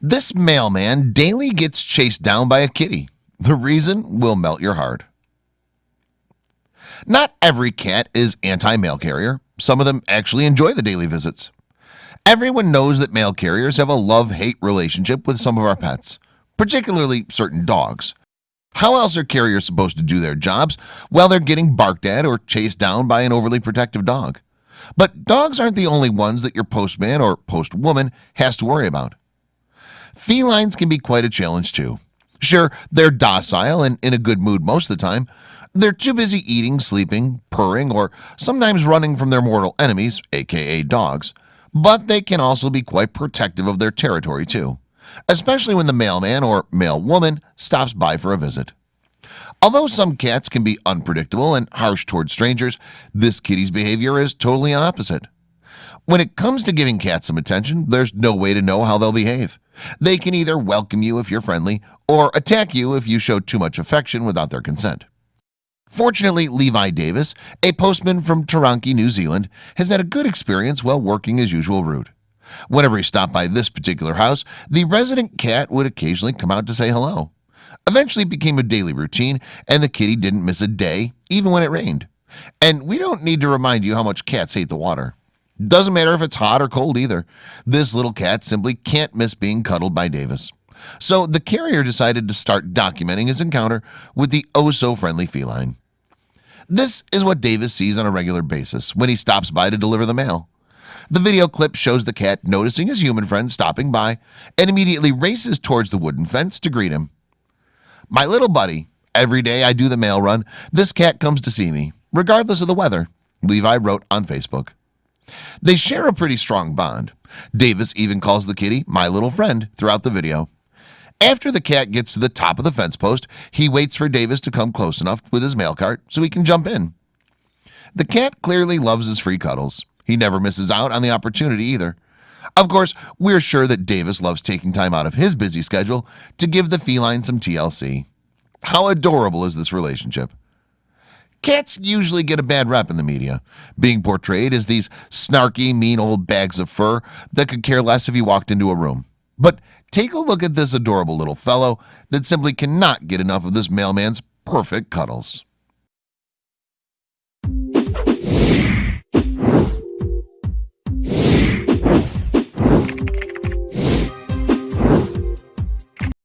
This mailman daily gets chased down by a kitty. The reason will melt your heart. Not every cat is anti-mail carrier. Some of them actually enjoy the daily visits. Everyone knows that mail carriers have a love-hate relationship with some of our pets, particularly certain dogs. How else are carriers supposed to do their jobs while they're getting barked at or chased down by an overly protective dog? But dogs aren't the only ones that your postman or postwoman has to worry about. Felines can be quite a challenge too. Sure, they're docile and in a good mood most of the time. They're too busy eating, sleeping, purring, or sometimes running from their mortal enemies, aka dogs. But they can also be quite protective of their territory too, especially when the mailman or mailwoman stops by for a visit. Although some cats can be unpredictable and harsh toward strangers, this kitty's behavior is totally opposite. When it comes to giving cats some attention, there's no way to know how they'll behave. They can either welcome you if you're friendly or attack you if you show too much affection without their consent. Fortunately, Levi Davis, a postman from Taranaki, New Zealand, has had a good experience while working his usual route. Whenever he stopped by this particular house, the resident cat would occasionally come out to say hello. Eventually it became a daily routine, and the kitty didn't miss a day, even when it rained. And we don't need to remind you how much cats hate the water. Doesn't matter if it's hot or cold either. This little cat simply can't miss being cuddled by Davis. So the carrier decided to start documenting his encounter with the oh-so-friendly feline. This is what Davis sees on a regular basis when he stops by to deliver the mail. The video clip shows the cat noticing his human friend stopping by and immediately races towards the wooden fence to greet him. My little buddy, every day I do the mail run, this cat comes to see me, regardless of the weather, Levi wrote on Facebook. They share a pretty strong bond. Davis even calls the kitty my little friend throughout the video. After the cat gets to the top of the fence post, he waits for Davis to come close enough with his mail cart so he can jump in. The cat clearly loves his free cuddles. He never misses out on the opportunity either. Of course, we're sure that Davis loves taking time out of his busy schedule to give the feline some TLC. How adorable is this relationship? Cats usually get a bad rep in the media, being portrayed as these snarky, mean old bags of fur that could care less if you walked into a room. But take a look at this adorable little fellow that simply cannot get enough of this mailman's perfect cuddles.